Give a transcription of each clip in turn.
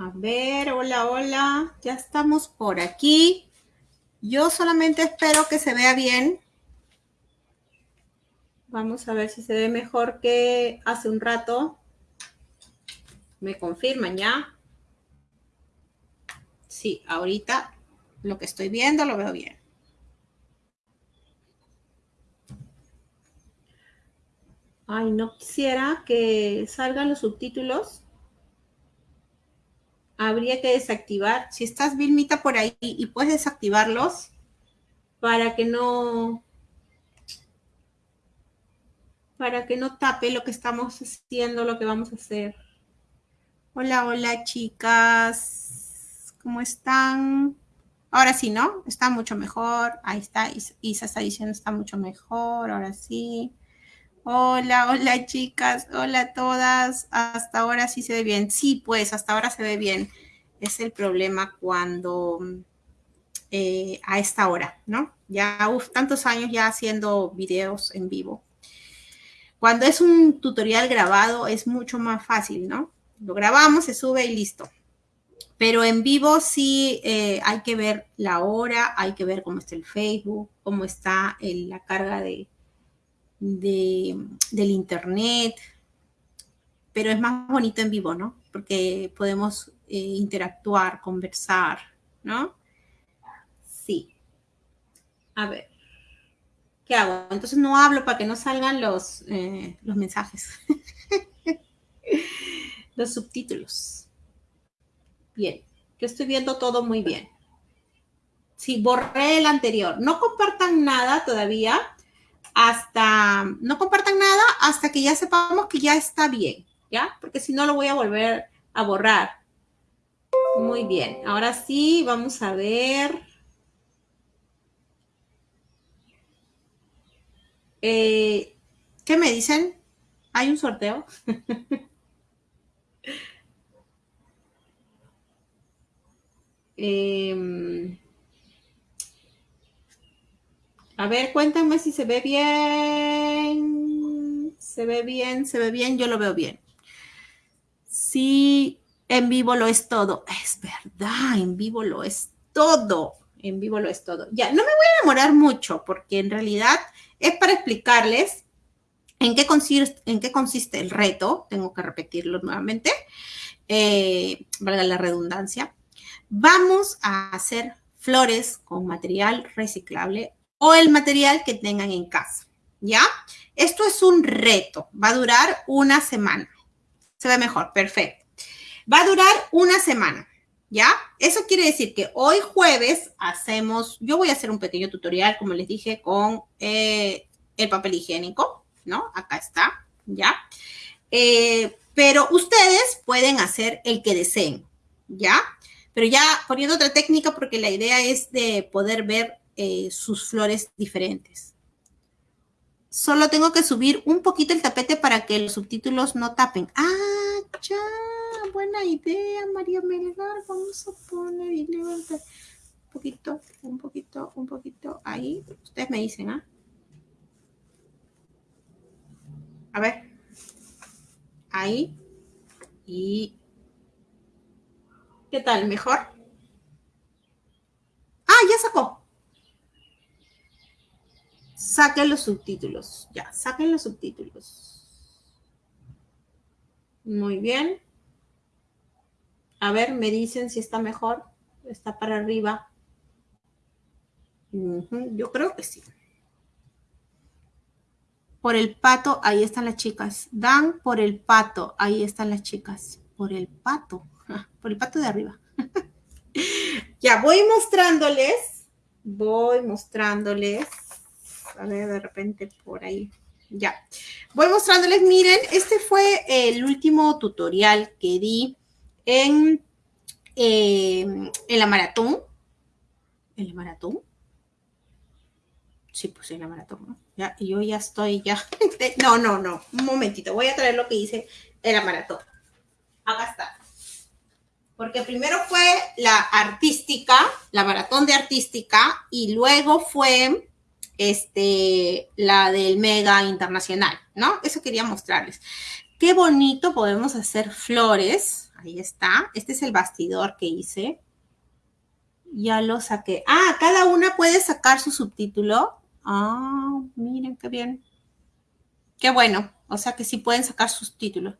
A ver, hola, hola. Ya estamos por aquí. Yo solamente espero que se vea bien. Vamos a ver si se ve mejor que hace un rato. Me confirman ya. Sí, ahorita lo que estoy viendo lo veo bien. Ay, no quisiera que salgan los subtítulos habría que desactivar. Si estás Vilmita por ahí y puedes desactivarlos para que no para que no tape lo que estamos haciendo, lo que vamos a hacer. Hola, hola chicas. ¿Cómo están? Ahora sí, ¿no? Está mucho mejor. Ahí está. Isa está diciendo está mucho mejor. Ahora sí. Hola, hola chicas, hola a todas. Hasta ahora sí se ve bien. Sí, pues hasta ahora se ve bien. Es el problema cuando eh, a esta hora, ¿no? Ya tantos años ya haciendo videos en vivo. Cuando es un tutorial grabado es mucho más fácil, ¿no? Lo grabamos, se sube y listo. Pero en vivo sí eh, hay que ver la hora, hay que ver cómo está el Facebook, cómo está la carga de, del internet, pero es más bonito en vivo, ¿no? Porque podemos eh, interactuar, conversar, ¿no? Sí. A ver. ¿Qué hago? Entonces no hablo para que no salgan los, eh, los mensajes. los subtítulos. Bien. Yo estoy viendo todo muy bien. Sí, borré el anterior. No compartan nada todavía hasta, no compartan nada hasta que ya sepamos que ya está bien, ¿ya? Porque si no lo voy a volver a borrar. Muy bien, ahora sí, vamos a ver. Eh, ¿Qué me dicen? ¿Hay un sorteo? eh, a ver, cuéntame si se ve bien. Se ve bien, se ve bien, yo lo veo bien. Sí, en vivo lo es todo. Es verdad, en vivo lo es todo. En vivo lo es todo. Ya, no me voy a demorar mucho porque en realidad es para explicarles en qué consiste, el reto. Tengo que repetirlo nuevamente. Eh, valga la redundancia. Vamos a hacer flores con material reciclable o el material que tengan en casa, ¿ya? Esto es un reto, va a durar una semana. Se ve mejor, perfecto. Va a durar una semana, ¿ya? Eso quiere decir que hoy jueves hacemos, yo voy a hacer un pequeño tutorial, como les dije, con eh, el papel higiénico, ¿no? Acá está, ¿ya? Eh, pero ustedes pueden hacer el que deseen, ¿ya? Pero ya poniendo otra técnica porque la idea es de poder ver eh, sus flores diferentes. Solo tengo que subir un poquito el tapete para que los subtítulos no tapen. ¡Ah, ya! Buena idea, María Melgar. Vamos a poner un poquito, un poquito, un poquito ahí. Ustedes me dicen, ¿ah? A ver. Ahí. Y... ¿Qué tal? ¿Mejor? Ah, ya sacó. Saquen los subtítulos. Ya, saquen los subtítulos. Muy bien. A ver, me dicen si está mejor. Está para arriba. yo creo que sí. Por el pato, ahí están las chicas. Dan por el pato, ahí están las chicas. Por el pato. por el pato de arriba. ya, voy mostrándoles. Voy mostrándoles a ver, de repente por ahí. Ya. Voy mostrándoles, miren, este fue el último tutorial que di en, en la maratón. ¿En la maratón? Sí, pues en la maratón, ¿no? Ya, yo ya estoy ya. No, no, no. Un momentito. Voy a traer lo que hice en la maratón. Acá está. Porque primero fue la artística, la maratón de artística, y luego fue este, la del Mega Internacional, ¿no? Eso quería mostrarles. Qué bonito podemos hacer flores Ahí está. Este es el bastidor que hice. Ya lo saqué. Ah, cada una puede sacar su subtítulo. Ah, miren qué bien. Qué bueno. O sea que sí pueden sacar sus títulos.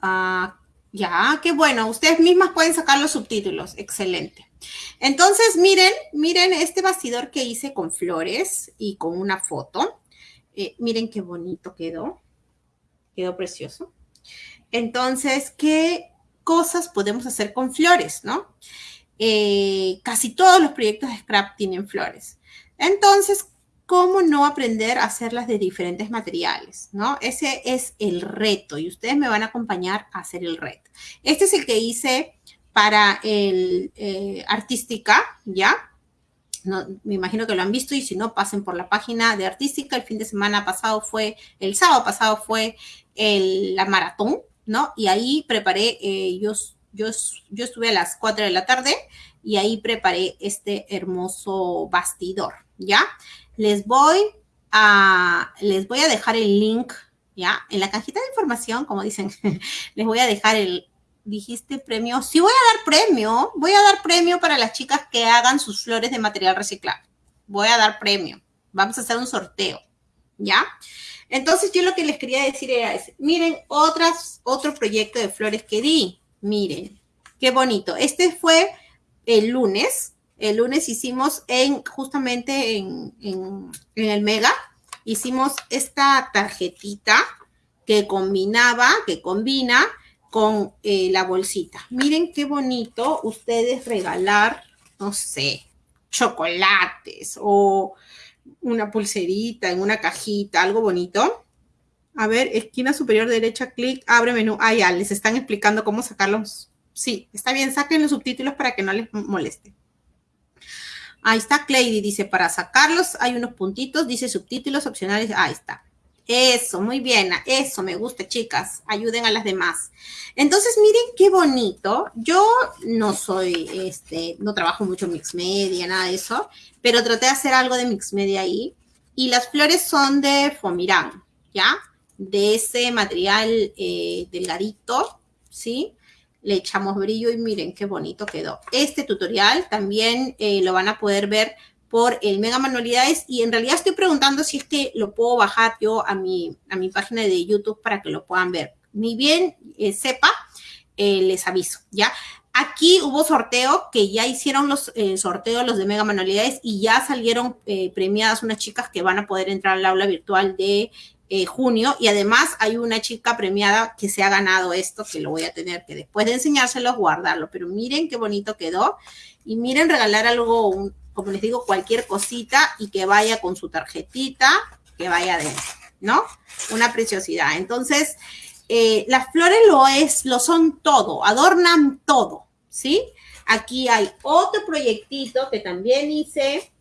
Ah, ya, qué bueno. Ustedes mismas pueden sacar los subtítulos. Excelente. Entonces, miren, miren este bastidor que hice con flores y con una foto. Eh, miren qué bonito quedó. Quedó precioso. Entonces, ¿qué cosas podemos hacer con flores, no? Eh, casi todos los proyectos de Scrap tienen flores. Entonces, ¿cómo no aprender a hacerlas de diferentes materiales? ¿no? Ese es el reto y ustedes me van a acompañar a hacer el reto. Este es el que hice para el eh, artística, ¿ya? No, me imagino que lo han visto y si no, pasen por la página de artística. El fin de semana pasado fue, el sábado pasado fue la maratón, ¿no? Y ahí preparé, eh, yo, yo, yo estuve a las 4 de la tarde y ahí preparé este hermoso bastidor, ¿ya? Les voy a, les voy a dejar el link, ¿ya? En la cajita de información, como dicen, les voy a dejar el, dijiste premio. Sí voy a dar premio, voy a dar premio para las chicas que hagan sus flores de material reciclado. Voy a dar premio. Vamos a hacer un sorteo, ¿ya? Entonces yo lo que les quería decir era, miren, otras, otro proyecto de flores que di. Miren, qué bonito. Este fue el lunes. El lunes hicimos en, justamente en, en el Mega, hicimos esta tarjetita que combinaba, que combina con eh, la bolsita. Miren qué bonito ustedes regalar, no sé, chocolates o una pulserita en una cajita, algo bonito. A ver, esquina superior derecha, clic, abre menú. Ah, ya, les están explicando cómo sacarlos. Sí, está bien, saquen los subtítulos para que no les moleste. Ahí está Cleidy, dice, para sacarlos hay unos puntitos, dice subtítulos opcionales. Ahí está. Eso, muy bien, eso me gusta, chicas. Ayuden a las demás. Entonces, miren qué bonito. Yo no soy, este, no trabajo mucho en mix media, nada de eso, pero traté de hacer algo de mix media ahí. Y las flores son de Fomirán, ¿ya? De ese material eh, delgadito, ¿sí? Le echamos brillo y miren qué bonito quedó. Este tutorial también eh, lo van a poder ver por el Mega Manualidades y en realidad estoy preguntando si es que lo puedo bajar yo a mi, a mi página de YouTube para que lo puedan ver. Ni bien eh, sepa, eh, les aviso, ¿ya? Aquí hubo sorteo, que ya hicieron los eh, sorteos los de Mega Manualidades y ya salieron premiadas unas chicas que van a poder entrar al aula virtual de junio y además hay una chica premiada que se ha ganado esto, que lo voy a tener que después de enseñárselo guardarlo, pero miren qué bonito quedó y miren regalar algo, un, como les digo, cualquier cosita y que vaya con su tarjetita, que vaya adentro, ¿no? Una preciosidad. Entonces, eh, las flores lo es, lo son todo, adornan todo, ¿sí? Aquí hay otro proyectito que también hice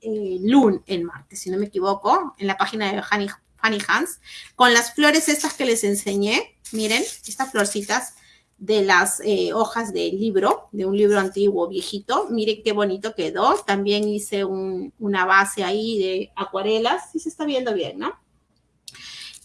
eh, en martes, si no me equivoco, en la página de Fanny, Fanny Hans, con las flores estas que les enseñé. Miren, estas florcitas de las eh, hojas del libro, de un libro antiguo, viejito. Miren qué bonito quedó. También hice una base ahí de acuarelas. Sí se está viendo bien, ¿no?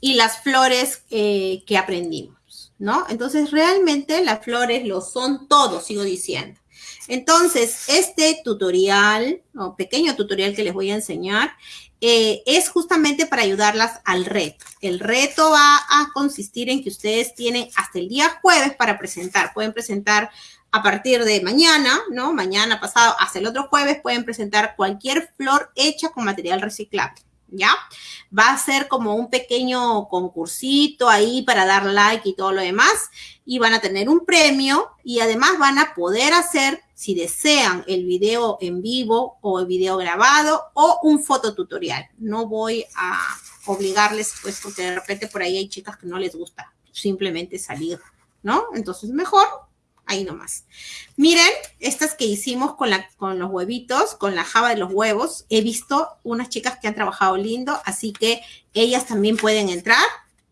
Y las flores eh, que aprendimos, ¿no? Entonces, realmente las flores lo son todo, sigo diciendo. Entonces, este tutorial, o pequeño tutorial que les voy a enseñar, eh, es justamente para ayudarlas al reto. El reto va a consistir en que ustedes tienen hasta el día jueves para presentar. Pueden presentar a partir de mañana, ¿no? Mañana pasado hasta el otro jueves pueden presentar cualquier flor hecha con material reciclable. ¿Ya? Va a ser como un pequeño concursito ahí para dar like y todo lo demás. Y van a tener un premio y además van a poder hacer si desean el video en vivo o el video grabado o un fototutorial. No voy a obligarles, pues, porque de repente por ahí hay chicas que no les gusta simplemente salir, ¿no? Entonces, mejor ahí nomás. Miren, estas que hicimos con, la, con los huevitos, con la java de los huevos, he visto unas chicas que han trabajado lindo, así que ellas también pueden entrar,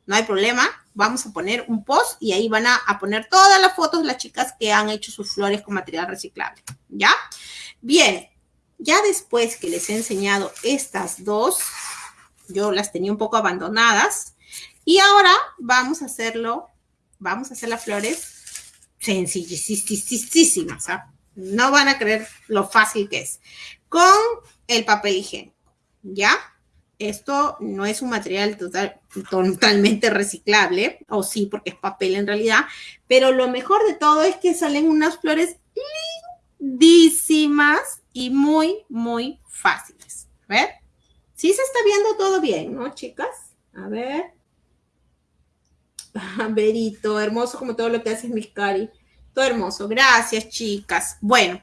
no hay problema. Vamos a poner un post y ahí van a, poner todas las fotos de las chicas que han hecho sus flores con material reciclable, ¿ya? Bien, ya después que les he enseñado estas dos, yo las tenía un poco abandonadas. Y ahora vamos a hacerlo vamos a hacer las flores sencillísimas, ¿ah? No van a creer lo fácil que es. Con el papel higiénico, ¿ya? Esto no es un material totalmente reciclable, o sí, porque es papel en realidad, pero lo mejor de todo es que salen unas flores lindísimas y muy, muy fáciles. A ver, sí se está viendo todo bien, ¿no, chicas? A ver. Verito, hermoso como todo lo que haces, mis cari. Todo hermoso. Gracias, chicas. Bueno,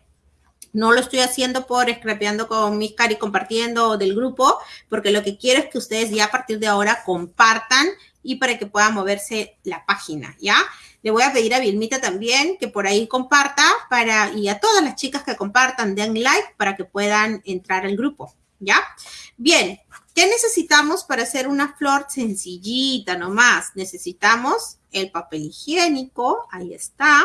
no lo estoy haciendo por scrapeando con mis cari compartiendo del grupo, porque lo que quiero es que ustedes ya a partir de ahora compartan y para que pueda moverse la página, ¿ya? Le voy a pedir a Vilmita también que por ahí comparta para, y a todas las chicas que compartan, den like para que puedan entrar al grupo, ¿ya? Bien, ¿qué necesitamos para hacer una flor sencillita nomás? Necesitamos el papel higiénico, ahí está.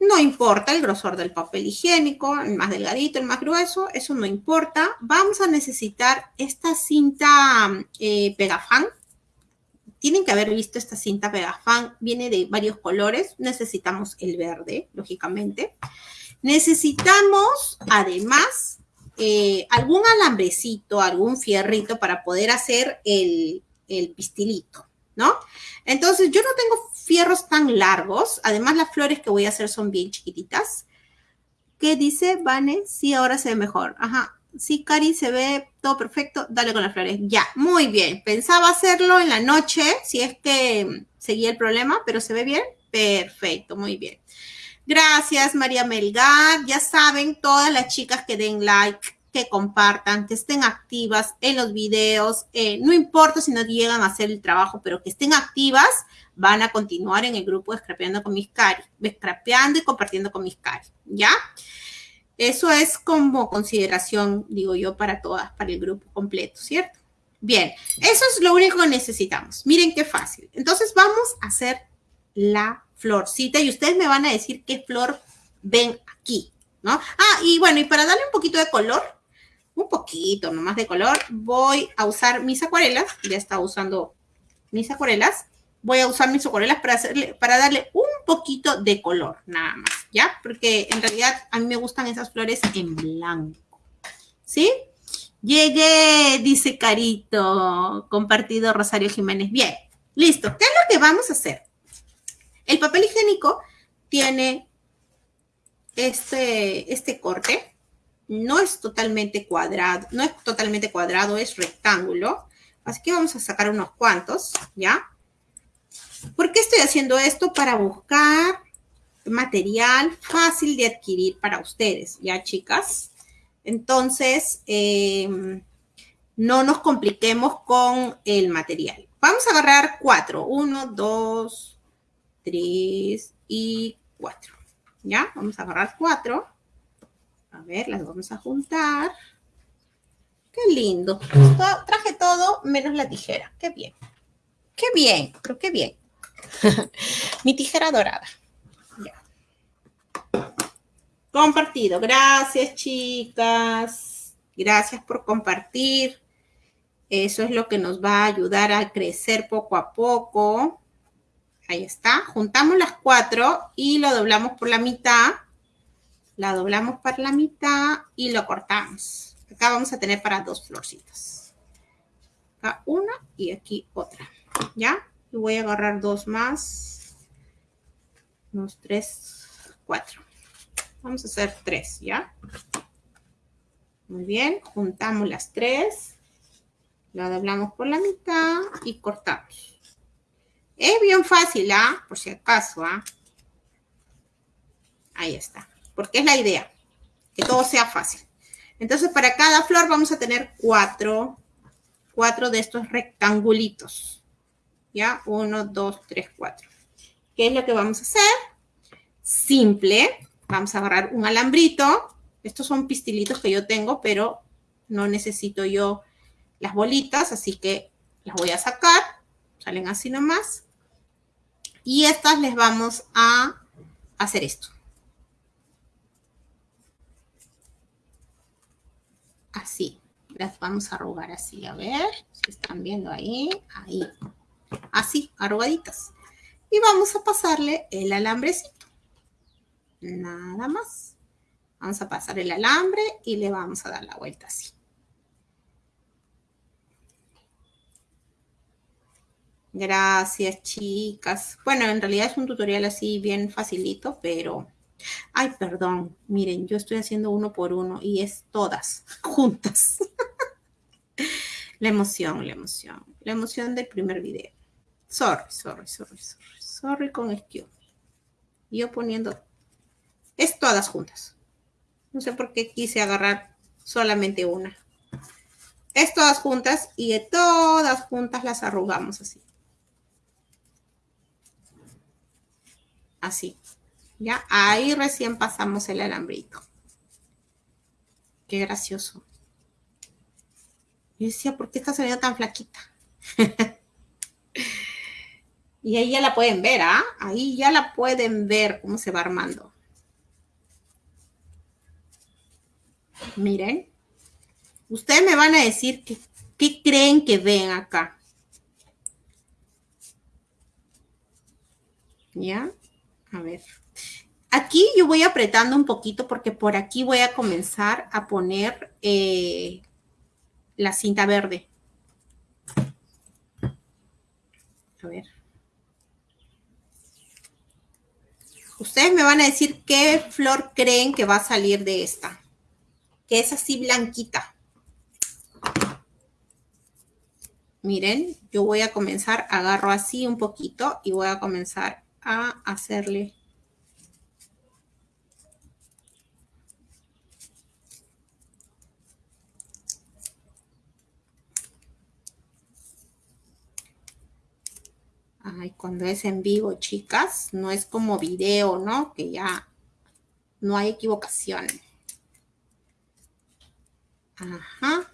No importa el grosor del papel higiénico, el más delgadito, el más grueso, eso no importa. Vamos a necesitar esta cinta eh, Pegafan. Tienen que haber visto esta cinta Pegafan, viene de varios colores. Necesitamos el verde, lógicamente. Necesitamos, además, eh, algún alambrecito, algún fierrito para poder hacer el, el pistilito, ¿no? Entonces, yo no tengo fierros tan largos. Además, las flores que voy a hacer son bien chiquititas. ¿Qué dice, Vane? Sí, ahora se ve mejor. Ajá. Sí, Cari, se ve todo perfecto. Dale con las flores. Ya, muy bien. Pensaba hacerlo en la noche, si es que seguía el problema, pero se ve bien. Perfecto, muy bien. Gracias, María Melgar. Ya saben, todas las chicas que den like, que compartan, que estén activas en los videos. Eh, no importa si no llegan a hacer el trabajo, pero que estén activas, van a continuar en el grupo Scrapeando con mis cari, Scrapeando y compartiendo con mis cari, ¿ya? Eso es como consideración, digo yo, para todas, para el grupo completo, ¿cierto? Bien, eso es lo único que necesitamos. Miren qué fácil. Entonces vamos a hacer la florcita y ustedes me van a decir qué flor ven aquí, ¿no? Ah, y bueno, y para darle un poquito de color, un poquito nomás de color, voy a usar mis acuarelas. Ya está usando mis acuarelas. Voy a usar mis acuarelas para, hacerle, para darle un poquito de color, nada más, ¿ya? Porque en realidad a mí me gustan esas flores en blanco, ¿sí? Llegué, dice Carito, compartido Rosario Jiménez. Bien, listo. ¿Qué es lo que vamos a hacer? El papel higiénico tiene este, este corte, no es totalmente cuadrado, no es totalmente cuadrado, es rectángulo. Así que vamos a sacar unos cuantos, ¿ya? ¿Por qué estoy haciendo esto? Para buscar material fácil de adquirir para ustedes, ¿ya, chicas? Entonces, em, no nos compliquemos con el material. Vamos a agarrar cuatro. Uno, dos, tres y cuatro. ¿Ya? Vamos a agarrar cuatro. A ver, las vamos a juntar. Qué lindo. Traje todo menos la tijera. Qué bien. Qué bien, pero qué bien. Mi tijera dorada. Ya. Compartido. Gracias, chicas. Gracias por compartir. Eso es lo que nos va a ayudar a crecer poco a poco. Ahí está. Juntamos las cuatro y lo doblamos por la mitad la doblamos para la mitad y lo cortamos. Acá vamos a tener para dos florcitas. Acá una y aquí otra. ¿Ya? Y voy a agarrar dos más. Unos tres, cuatro. Vamos a hacer tres, ¿ya? Muy bien, juntamos las tres. La doblamos por la mitad y cortamos. Es bien fácil, ¿ah? Por si acaso, ¿ah? Ahí está porque es la idea, que todo sea fácil. Entonces, para cada flor vamos a tener cuatro, cuatro de estos rectangulitos. ¿Ya? Uno, dos, tres, cuatro. ¿Qué es lo que vamos a hacer? Simple. Vamos a agarrar un alambrito. Estos son pistilitos que yo tengo, pero no necesito yo las bolitas, así que las voy a sacar. Salen así nomás. Y estas les vamos a hacer esto. así. Las vamos a arrugar así, a ver si están viendo ahí, ahí. Así, arrugaditas. Y vamos a pasarle el alambrecito. Nada más. Vamos a pasar el alambre y le vamos a dar la vuelta así. Gracias, chicas. Bueno, en realidad es un tutorial así bien facilito, pero... Ay, perdón. Miren, yo estoy haciendo uno por uno y es todas juntas. la emoción, la emoción. La emoción del primer video. Sorry, sorry, sorry, sorry. Sorry con excuse. Yo poniendo... Es todas juntas. No sé por qué quise agarrar solamente una. Es todas juntas y de todas juntas las arrugamos así. Así. ¿Ya? Ahí recién pasamos el alambrito. Qué gracioso. Yo decía, ¿por qué está saliendo tan flaquita? y ahí ya la pueden ver, ¿ah? Ahí ya la pueden ver cómo se va armando. Miren. Ustedes me van a decir qué creen que ven acá. ¿Ya? A ver. Aquí yo voy apretando un poquito porque por aquí voy a comenzar a poner eh, la cinta verde. A ver. Ustedes me van a decir qué flor creen que va a salir de esta. Que es así blanquita. Miren, yo voy a comenzar, agarro así un poquito y voy a comenzar a hacerle Ay, cuando es en vivo, chicas, no es como video, ¿no? Que ya no hay equivocación. Ajá.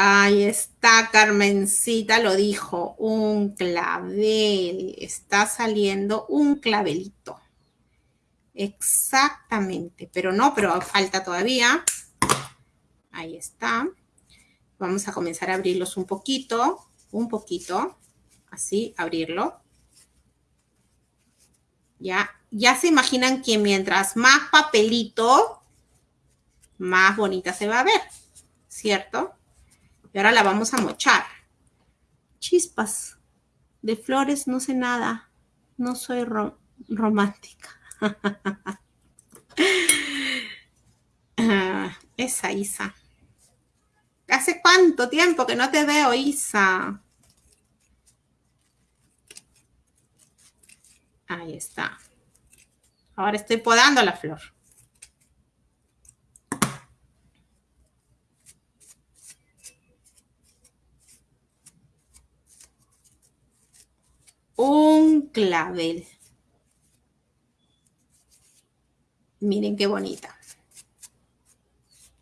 Ahí está, Carmencita lo dijo, un clavel. Está saliendo un clavelito. Exactamente, pero no, pero falta todavía. Ahí está. Vamos a comenzar a abrirlos un poquito, un poquito, así, abrirlo. Ya, ya se imaginan que mientras más papelito, más bonita se va a ver, ¿cierto? Y ahora la vamos a mochar. Chispas. De flores no sé nada. No soy romántica. Esa Isa. ¿Hace cuánto tiempo que no te veo, Isa? Ahí está. Ahora estoy podando la flor. Un clavel. Miren qué bonita.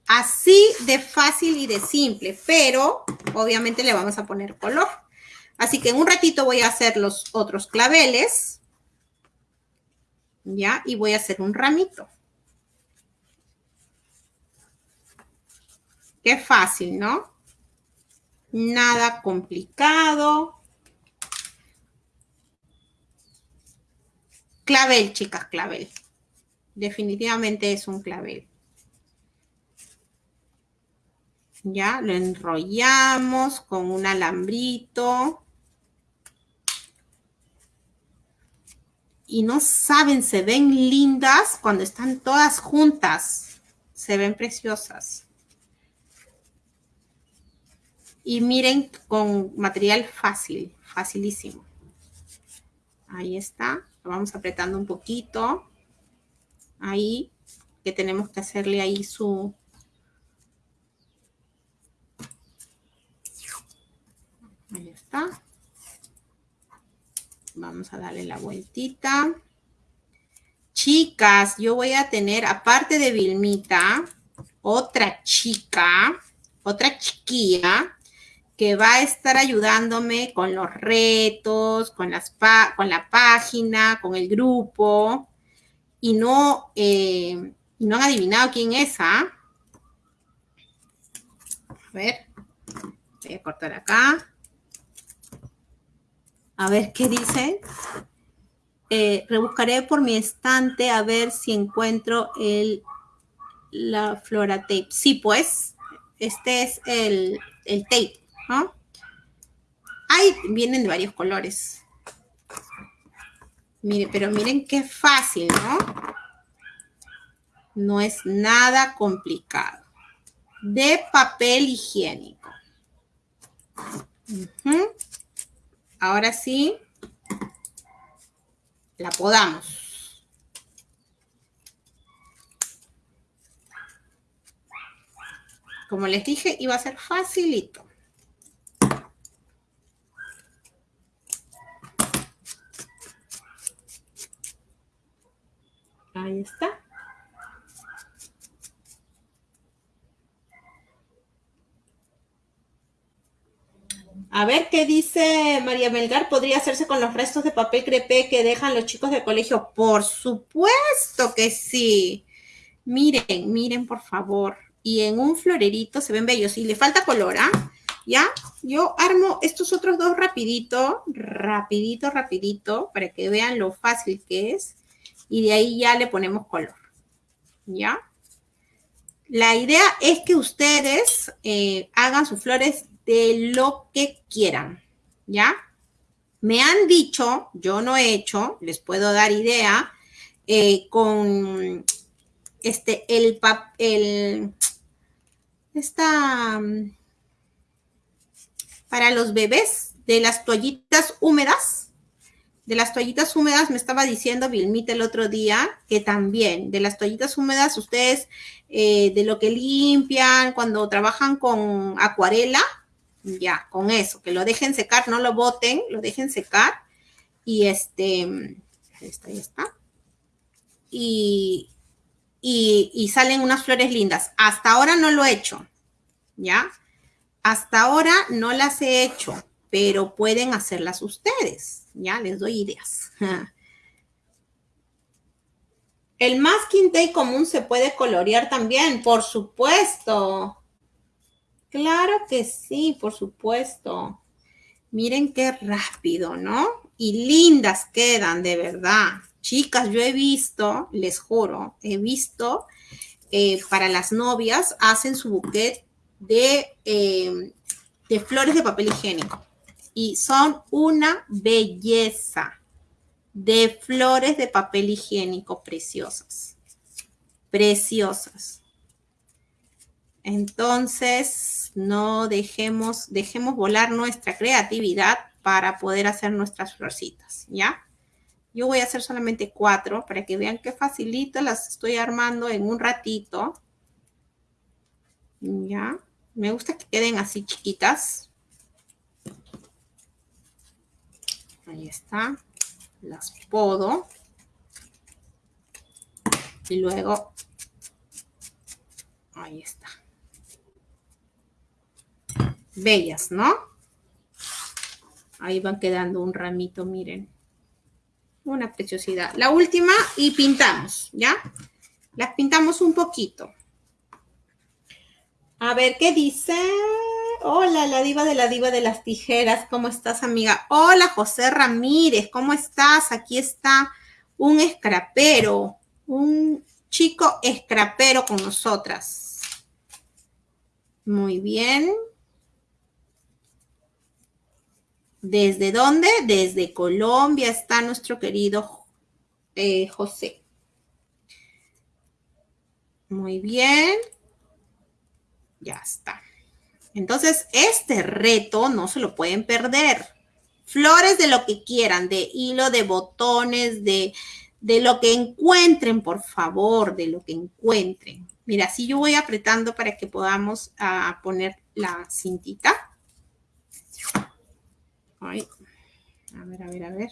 Así de fácil y de simple, pero obviamente le vamos a poner color. Así que en un ratito voy a hacer los otros claveles. ¿Ya? Y voy a hacer un ramito. Qué fácil, ¿no? Nada complicado. Clavel, chicas, clavel. Definitivamente es un clavel. Ya, lo enrollamos con un alambrito. Y no saben, se ven lindas cuando están todas juntas. Se ven preciosas. Y miren con material fácil, facilísimo. Ahí está vamos apretando un poquito. Ahí, que tenemos que hacerle ahí su... Ahí está. Vamos a darle la vueltita. Chicas, yo voy a tener, aparte de Vilmita, otra chica, otra chiquilla, que va a estar ayudándome con los retos, con, la página, con el grupo, y no, eh, no han adivinado quién es, ¿ah? A ver, Voy a cortar acá. A ver qué dice. Eh, rebuscaré por mi estante a ver si encuentro el, la flora tape. Sí, pues, este es el, el tape, ¿no? Ahí vienen de varios colores. Mire, pero miren qué fácil, ¿no? No es nada complicado. De papel higiénico. Ahora sí, la podamos. Como les dije, iba a ser facilito. Ahí está. A ver qué dice María Melgar. ¿Podría hacerse con los restos de papel crepé que dejan los chicos del colegio? Por supuesto que sí. Miren, miren por favor. Y en un florerito se ven bellos. Y le falta color, ¿ah? ¿Ya? Yo armo estos otros dos rapidito, rapidito, rapidito, para que vean lo fácil que es. Y de ahí ya le ponemos color. ¿Ya? La idea es que ustedes eh, hagan sus flores de lo que quieran, ¿ya? Me han dicho, yo no he hecho, les puedo dar idea, eh, con este, el papel, esta, para los bebés de las toallitas húmedas, de las toallitas húmedas me estaba diciendo Vilmita el otro día que también de las toallitas húmedas ustedes eh, de lo que limpian cuando trabajan con acuarela, ya, con eso, que lo dejen secar, no lo boten, lo dejen secar. Y este, está, ahí está. Y, y, salen unas flores lindas. Hasta ahora no lo he hecho, ¿ya? Hasta ahora no las he hecho, pero pueden hacerlas ustedes, ¿ya? Les doy ideas. El masking tape común se puede colorear también, por supuesto. Claro que sí, por supuesto. Miren qué rápido, ¿no? Y lindas quedan, de verdad. Chicas, yo he visto, les juro, he visto eh, para las novias, hacen su buquet de, eh, de flores de papel higiénico. Y son una belleza de flores de papel higiénico preciosas. Preciosas. Entonces, no dejemos, dejemos volar nuestra creatividad para poder hacer nuestras florcitas, ¿ya? Yo voy a hacer solamente cuatro para que vean qué facilito las estoy armando en un ratito. ¿Ya? Me gusta que queden así chiquitas. Ahí está. Las podo. Y luego, ahí está bellas, ¿no? Ahí van quedando un ramito, miren. Una preciosidad. La última y pintamos, ¿ya? Las pintamos un poquito. A ver, ¿qué dice? Hola, la diva de la diva de las tijeras. ¿Cómo estás, amiga? Hola, José Ramírez. ¿Cómo estás? Aquí está un escrapero. Un chico escrapero con nosotras. Muy bien. ¿Desde dónde? Desde Colombia está nuestro querido eh, José. Muy bien. Ya está. Entonces, este reto no se lo pueden perder. Flores de lo que quieran, de hilo, de botones, de, de lo que encuentren, por favor, de lo que encuentren. Mira, si yo voy apretando para que podamos ah, poner la cintita. A ver, a ver, a ver.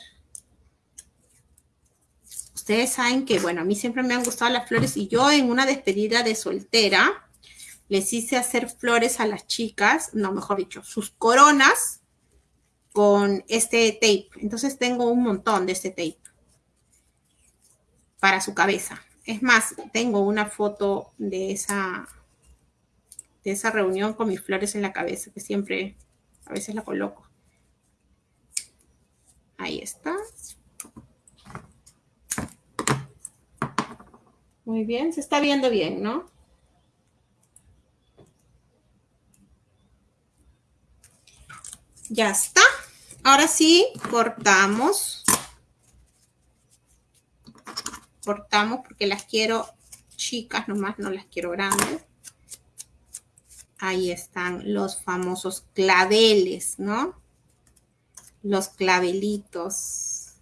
Ustedes saben que, bueno, a mí siempre me han gustado las flores y yo en una despedida de soltera les hice hacer flores a las chicas, no, mejor dicho, sus coronas con este tape. Entonces tengo un montón de este tape para su cabeza. Es más, tengo una foto de esa, de esa reunión con mis flores en la cabeza que siempre A veces la coloco. Ahí está. Muy bien, se está viendo bien, ¿no? Ya está. Ahora sí, cortamos. Cortamos porque las quiero chicas nomás, no las quiero grandes. Ahí están los famosos claveles, ¿no? Los clavelitos.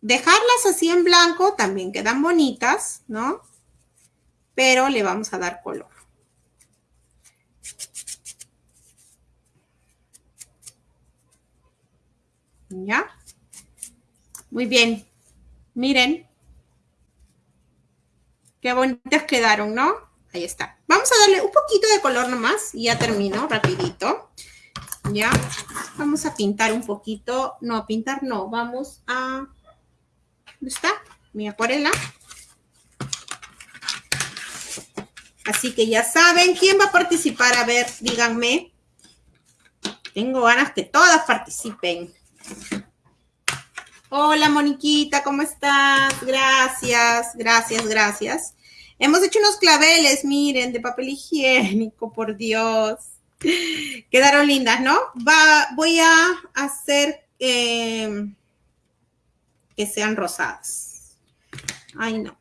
Dejarlas así en blanco también quedan bonitas, ¿no? Pero le vamos a dar color. ¿Ya? Muy bien. Miren. Qué bonitas quedaron, ¿no? Ahí está. Vamos a darle un poquito de color nomás y ya termino rapidito. Ya. Vamos a pintar un poquito. No, pintar no. Vamos a... ¿Dónde está? Mi acuarela. Así que ya saben quién va a participar. A ver, díganme. Tengo ganas que todas participen. Hola, Moniquita, ¿cómo estás? Gracias, gracias, gracias. Hemos hecho unos claveles, miren, de papel higiénico, por Dios. Quedaron lindas, ¿no? Va, voy a hacer eh, que sean rosadas. Ay, no.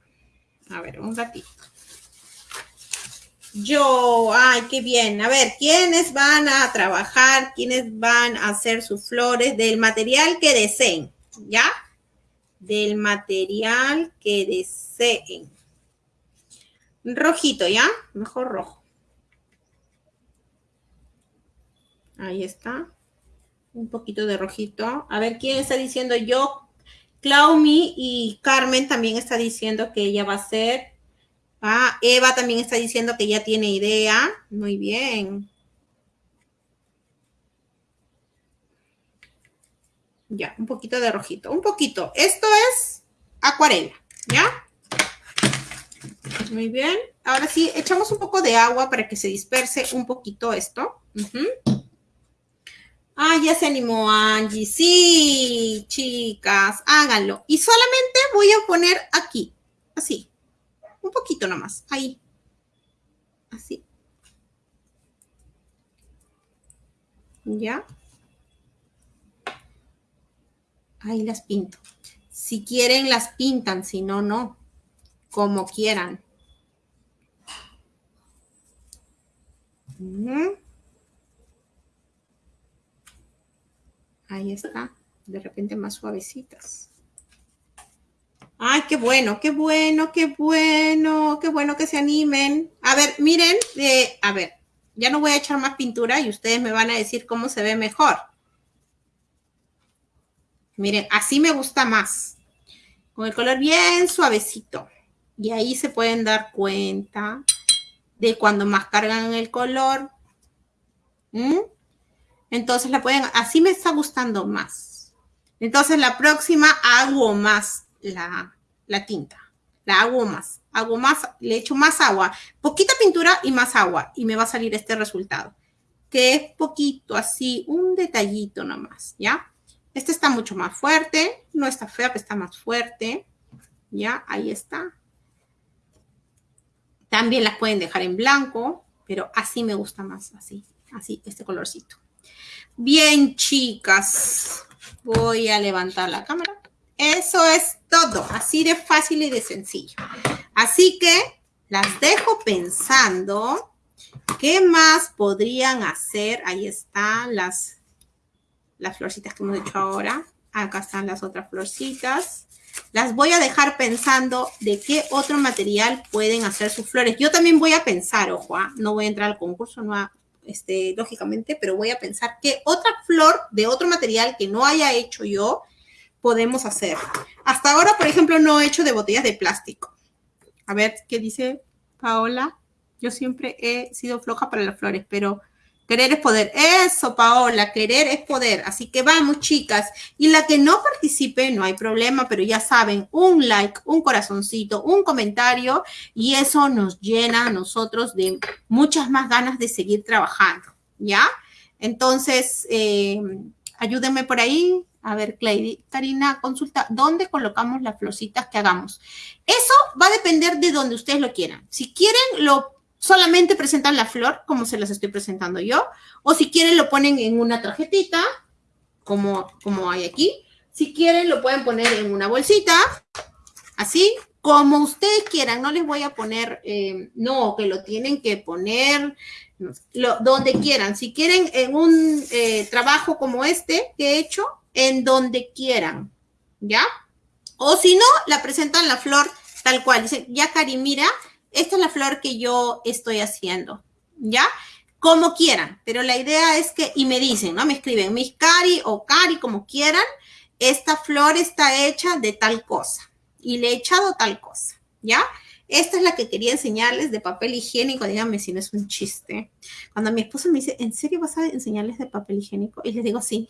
A ver, un ratito. Yo, ay, qué bien. A ver, ¿quiénes van a trabajar? ¿Quiénes van a hacer sus flores del material que deseen? ¿Ya? Del material que deseen. Rojito, ¿ya? Mejor rojo. Ahí está. Un poquito de rojito. A ver, ¿quién está diciendo yo? Claumi y Carmen también está diciendo que ella va a hacer Ah, Eva también está diciendo que ya tiene idea. Muy bien. Ya, un poquito de rojito. Un poquito. Esto es acuarela, ¿ya? Muy bien. Ahora sí, echamos un poco de agua para que se disperse un poquito esto. Ah, ya se animó Angie. Sí, chicas, háganlo. Y solamente voy a poner aquí, así. Un poquito nomás, ahí. Así. ¿Ya? Ahí las pinto. Si quieren, las pintan, si no, no. Como quieran. Ahí está. De repente más suavecitas. Ay, qué bueno, qué bueno, qué bueno, qué bueno que se animen. A ver, miren, eh, a ver, ya no voy a echar más pintura y ustedes me van a decir cómo se ve mejor. Miren, así me gusta más. Con el color bien suavecito. Y ahí se pueden dar cuenta de cuando más cargan el color. ¿Mm? Entonces la pueden, así me está gustando más. Entonces la próxima hago más la, tinta. La hago más, hago más, le echo más agua, poquita pintura y más agua y me va a salir este resultado. Que es poquito, así, un detallito nomás, ¿ya? Este está mucho más fuerte, no está fea, pero está más fuerte. ¿Ya? Ahí está. También las pueden dejar en blanco, pero así me gusta más, así, así, este colorcito. Bien, chicas, voy a levantar la cámara. Eso es todo, así de fácil y de sencillo. Así que las dejo pensando. ¿Qué más podrían hacer? Ahí están las, las florcitas que hemos hecho ahora. Acá están las otras florcitas. Las voy a dejar pensando de qué otro material pueden hacer sus flores. Yo también voy a pensar, ojo, ¿ah? no voy a entrar al concurso, no este, lógicamente, pero voy a pensar qué otra flor de otro material que no haya hecho yo podemos hacer. Hasta ahora, por ejemplo, no he hecho de botellas de plástico. A ver, ¿qué dice Paola? Yo siempre he sido floja para las flores, pero querer es poder. Eso, Paola, querer es poder. Así que vamos, chicas. Y la que no participe, no hay problema, pero ya saben, un like, un corazoncito, un comentario, y eso nos llena a nosotros de muchas más ganas de seguir trabajando. ¿ya? Entonces, eh, ayúdenme por ahí. A ver, Clay, Karina, consulta, ¿dónde colocamos las florcitas que hagamos? Eso va a depender de donde ustedes lo quieran. Si quieren, lo solamente presentan la flor, como se las estoy presentando yo, o si quieren, lo ponen en una tarjetita, como, como hay aquí. Si quieren, lo pueden poner en una bolsita, así, como ustedes quieran. No les voy a poner, eh, no, que lo tienen que poner donde quieran. Si quieren en un eh, trabajo como este que he hecho, en donde quieran, ¿ya? O si no, la presentan la flor tal cual. Dicen, ya Cari, mira, esta es la flor que yo estoy haciendo, ¿ya? Como quieran, pero la idea es que, y me dicen, ¿no? Me escriben, mis Cari o Cari, como quieran, esta flor está hecha de tal cosa y le he echado tal cosa, ¿ya? Esta es la que quería enseñarles de papel higiénico. Díganme si no es un chiste. Cuando mi esposo me dice, ¿en serio vas a enseñarles de papel higiénico? Y les digo, sí.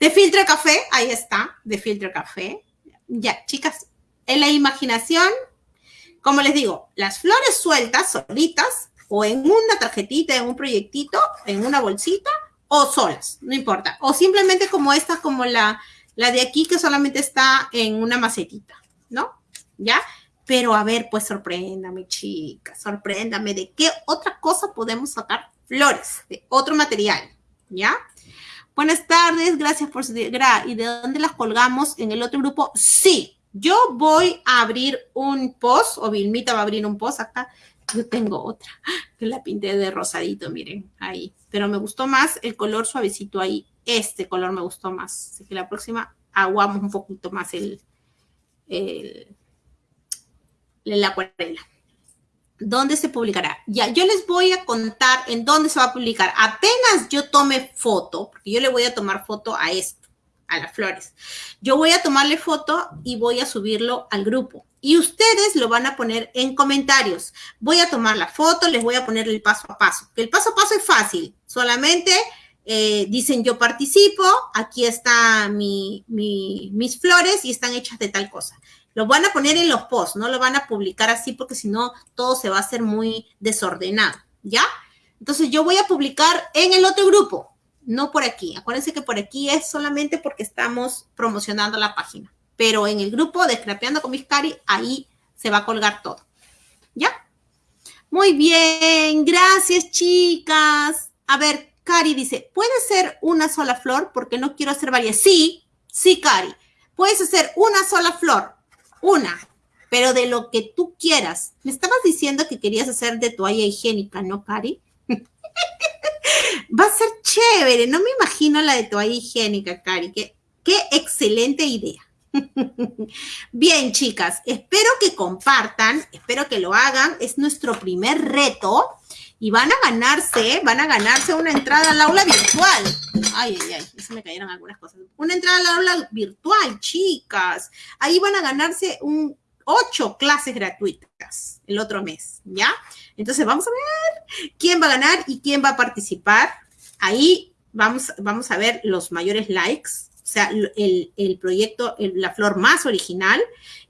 De filtro café, ahí está, de filtro café. Ya, chicas, en la imaginación, como les digo, las flores sueltas, solitas, o en una tarjetita, en un proyectito, en una bolsita, o solas, no importa. O simplemente como esta, como la, la de aquí, que solamente está en una macetita, ¿no? ¿Ya? Pero a ver, pues sorpréndame, chica, sorpréndame de qué otra cosa podemos sacar flores, de otro material, ¿ya? Buenas tardes, gracias por su... ¿Y de dónde las colgamos en el otro grupo? Sí, yo voy a abrir un post, o Vilmita va a abrir un post acá. Yo tengo otra, que la pinté de rosadito, miren, ahí. Pero me gustó más el color suavecito ahí. Este color me gustó más. Así que la próxima aguamos un poquito más el, el la acuarela. ¿Dónde se publicará? Ya, yo les voy a contar en dónde se va a publicar. Apenas yo tome foto, porque yo le voy a tomar foto a esto, a las flores. Yo voy a tomarle foto y voy a subirlo al grupo. Y ustedes lo van a poner en comentarios. Voy a tomar la foto, les voy a poner el paso a paso. El paso a paso es fácil. Solamente eh, dicen yo participo, aquí están mi, mis flores y están hechas de tal cosa. Lo van a poner en los posts, no lo van a publicar así porque si no todo se va a hacer muy desordenado, ¿ya? Entonces yo voy a publicar en el otro grupo, no por aquí. Acuérdense que por aquí es solamente porque estamos promocionando la página. Pero en el grupo de Scrapeando con mis Cari, ahí se va a colgar todo. ¿Ya? Muy bien, gracias chicas. A ver, Cari dice, ¿puede ser una sola flor? Porque no quiero hacer varias. Sí, sí, Cari. Puedes hacer una sola flor una, pero de lo que tú quieras. Me estabas diciendo que querías hacer de toalla higiénica, ¿no, Cari? Va a ser chévere, no me imagino la de toalla higiénica, Cari. Qué, qué excelente idea. Bien, chicas, espero que compartan, espero que lo hagan. Es nuestro primer reto y van a ganarse, van a ganarse una entrada al aula virtual. Ay, ay, ay, eso me cayeron algunas cosas. Una entrada al aula virtual, chicas. Ahí van a ganarse un ocho clases gratuitas el otro mes, ¿ya? Entonces vamos a ver quién va a ganar y quién va a participar. Ahí vamos, vamos a ver los mayores likes, o sea, el, el proyecto, la flor más original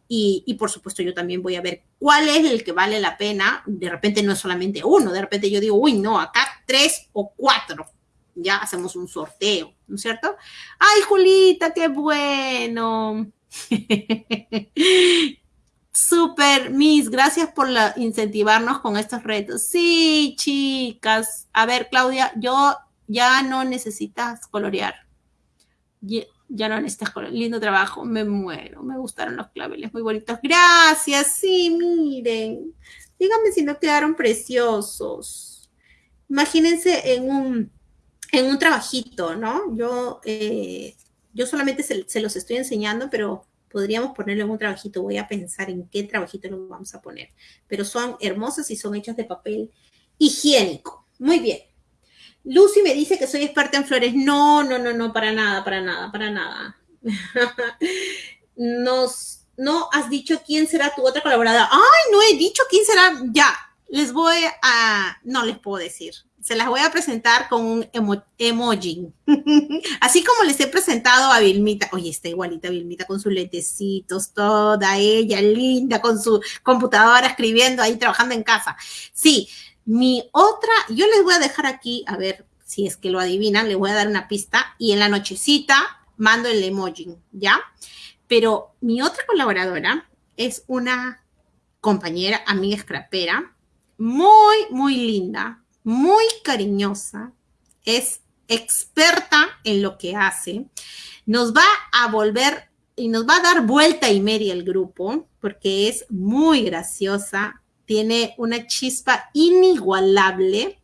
y, por supuesto yo también voy a ver cuál es el que vale la pena. De repente no es solamente uno, de repente yo digo, uy, no, acá tres o cuatro. Ya hacemos un sorteo, ¿no es cierto? Ay, Julita, qué bueno. Super, Miss, gracias por incentivarnos con estos retos. Sí, chicas. A ver, Claudia, yo ya no necesitas colorear ya no necesitas lindo trabajo, me muero, me gustaron los claveles, muy bonitos. Gracias, sí, miren. Díganme si no quedaron preciosos. Imagínense en un, en un trabajito, ¿no? Yo, eh, yo solamente se, los estoy enseñando, pero podríamos ponerlo en un trabajito. Voy a pensar en qué trabajito lo vamos a poner. Pero son hermosas y son hechas de papel higiénico. Muy bien. Lucy me dice que soy experta en flores. No, no, no, no, para nada, para nada, para nada. No has dicho quién será tu otra colaboradora. Ay, no he dicho quién será. Ya, les voy a, no les puedo decir. Se las voy a presentar con un emoji. Así como les he presentado a Vilmita. Oye, está igualita Vilmita con sus lentecitos, toda ella linda, con su computadora escribiendo ahí, trabajando en casa. Sí, Mi otra, yo les voy a dejar aquí, a ver si es que lo adivinan, les voy a dar una pista y en la nochecita mando el emoji, ¿ya? Pero mi otra colaboradora es una compañera, amiga scrapera, muy, muy linda, muy cariñosa, es experta en lo que hace, nos va a volver y nos va a dar vuelta y media el grupo, porque es muy graciosa, tiene una chispa inigualable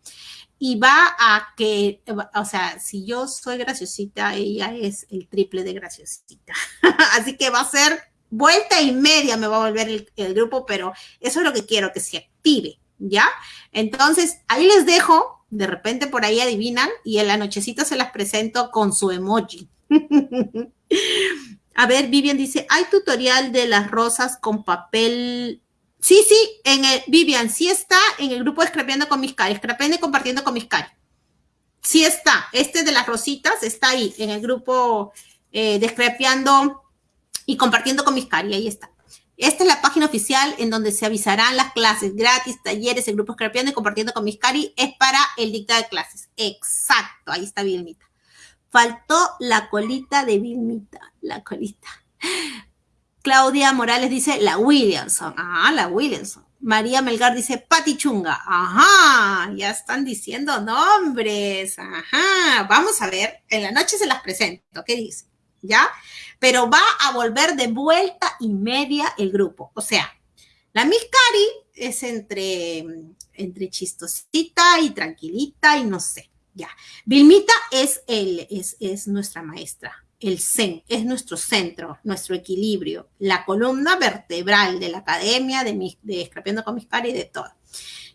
y va a que, o sea, si yo soy graciosita, ella es el triple de graciosita. Así que va a ser vuelta y media me va a volver el, grupo, pero eso es lo que quiero, que se active, ¿ya? Entonces, ahí les dejo, de repente por ahí adivinan, y en la nochecita se las presento con su emoji. a ver, Vivian dice, hay tutorial de las rosas con papel Sí, sí, en el, Vivian, sí está en el grupo de Scrapeando con mis cari, Scrapeando y compartiendo con mis cari. Sí está, este de las rositas está ahí, en el grupo eh, de y compartiendo con mis cari, ahí está. Esta es la página oficial en donde se avisarán las clases gratis, talleres, el grupo Scrapeando y compartiendo con mis cari, es para el dictado de clases. Exacto, ahí está Vilmita. Faltó la colita de Vilmita, la colita. Claudia Morales dice la Williamson. Ah, la Williamson. María Melgar dice Pati Chunga. Ajá, ya están diciendo nombres. Ajá, vamos a ver. En la noche se las presento. ¿Qué dice? ¿Ya? Pero va a volver de vuelta y media el grupo. O sea, la Miss Cari es entre, entre chistosita y tranquilita y no sé. Ya. Vilmita es, el, es, es nuestra maestra el Zen, es nuestro centro, nuestro equilibrio, la columna vertebral de la academia, de, mi, de Escrapeando con mis pares y de todo.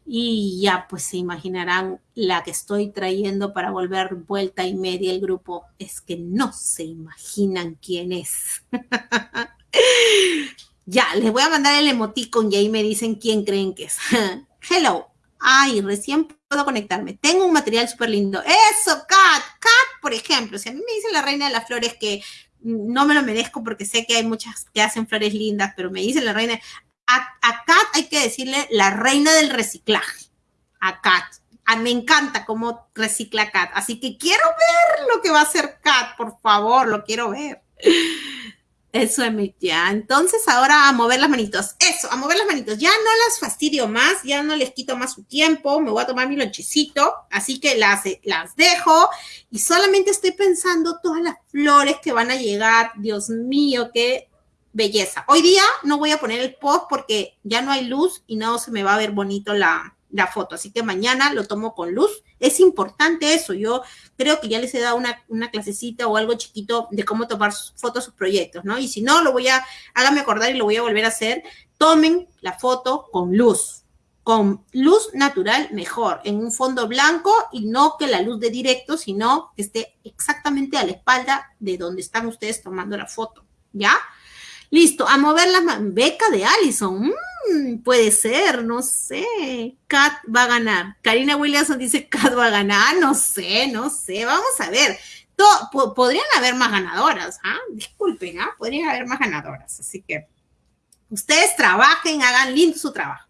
Y ya pues se imaginarán la que estoy trayendo para volver vuelta y media el grupo. Es que no se imaginan quién es. ya, les voy a mandar el emoticon y ahí me dicen quién creen que es. Hello, Ay, recién puedo conectarme. Tengo un material súper lindo. Eso, Kat. Kat, por ejemplo, si a mí me dice la reina de las flores que no me lo merezco porque sé que hay muchas que hacen flores lindas, pero me dice la reina. A, Kat hay que decirle la reina del reciclaje. A Kat. me encanta cómo recicla Kat. Así que quiero ver lo que va a hacer Kat, por favor, lo quiero ver. Eso, ya. Entonces, ahora a mover las manitos. Eso, a mover las manitos. Ya no las fastidio más, ya no les quito más su tiempo. Me voy a tomar mi lonchecito. Así que las, las dejo. Y solamente estoy pensando todas las flores que van a llegar. Dios mío, qué belleza. Hoy día no voy a poner el post porque ya no hay luz y no se me va a ver bonito la, la foto. Así que mañana lo tomo con luz. Es importante eso. Yo creo que ya les he dado una, una clasecita o algo chiquito de cómo tomar fotos sus proyectos, ¿no? Y si no, lo voy a, háganme acordar y lo voy a volver a hacer. Tomen la foto con luz. Con luz natural, mejor, en un fondo blanco y no que la luz de directo, sino que esté exactamente a la espalda de donde están ustedes tomando la foto, ¿ya? Listo, a mover la beca de Allison. Mm, puede ser, no sé. Kat va a ganar. Karina Williamson dice Kat va a ganar. No sé, no sé. Vamos a ver. podrían haber más ganadoras. ¿ah? Disculpen, ¿ah? podrían haber más ganadoras. Así que ustedes trabajen, hagan lindo su trabajo.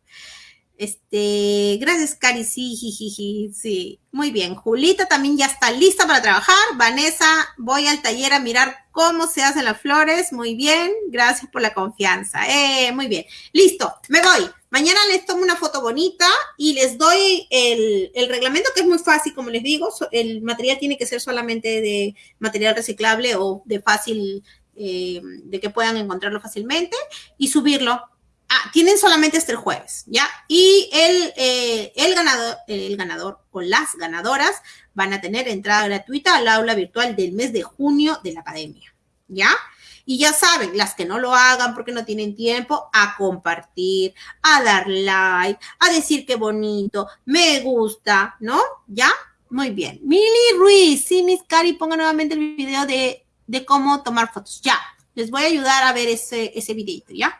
Este, gracias, Cari. Sí, sí. Muy bien. Julita también ya está lista para trabajar. Vanessa, voy al taller a mirar cómo se hacen las flores. Muy bien. Gracias por la confianza. Eh, muy bien. Listo. Me voy. Mañana les tomo una foto bonita y les doy el, el reglamento que es muy fácil, como les digo. El material tiene que ser solamente de material reciclable o de fácil, eh, de que puedan encontrarlo fácilmente y subirlo Ah, tienen solamente hasta el jueves, ¿ya? Y el, eh, ganador, el ganador o las ganadoras van a tener entrada gratuita al aula virtual del mes de junio de la academia, ¿ya? Y ya saben, las que no lo hagan porque no tienen tiempo, a compartir, a dar like, a decir qué bonito, me gusta, ¿no? ¿Ya? Muy bien. Mili Ruiz, sí, Miss Cari, ponga nuevamente el video de, de cómo tomar fotos. Ya, les voy a ayudar a ver ese, ese videito, ¿ya?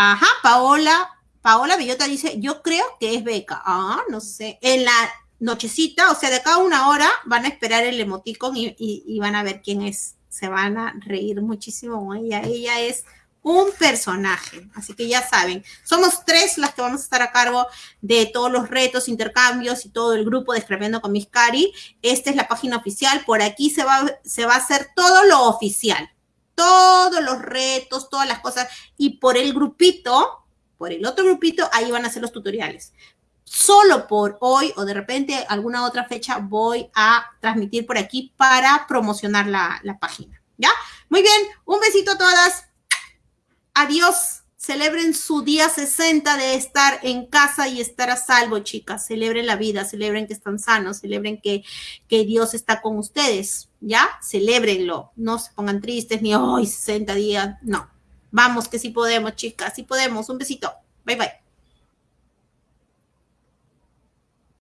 Ajá, Paola, Paola Bellota dice, yo creo que es beca. Ah, no sé. En la nochecita, o sea, de acá a una hora van a esperar el emoticon y, van a ver quién es. Se van a reír muchísimo con ella. Ella es un personaje. Así que ya saben, somos tres las que vamos a estar a cargo de todos los retos, intercambios y todo el grupo de Escribiendo con Miss Cari. Esta es la página oficial. Por aquí se va, se va a hacer todo lo oficial. Todos los retos, todas las cosas. Y por el grupito, por el otro grupito, ahí van a ser los tutoriales. Solo por hoy o de repente alguna otra fecha voy a transmitir por aquí para promocionar la, la página. ¿Ya? Muy bien, un besito a todas. Adiós. Celebren su día 60 de estar en casa y estar a salvo, chicas. Celebren la vida, celebren que están sanos, celebren que, que Dios está con ustedes, ¿ya? Celébrenlo. No se pongan tristes ni hoy 60 días. No. Vamos, que sí podemos, chicas, sí podemos. Un besito. Bye, bye.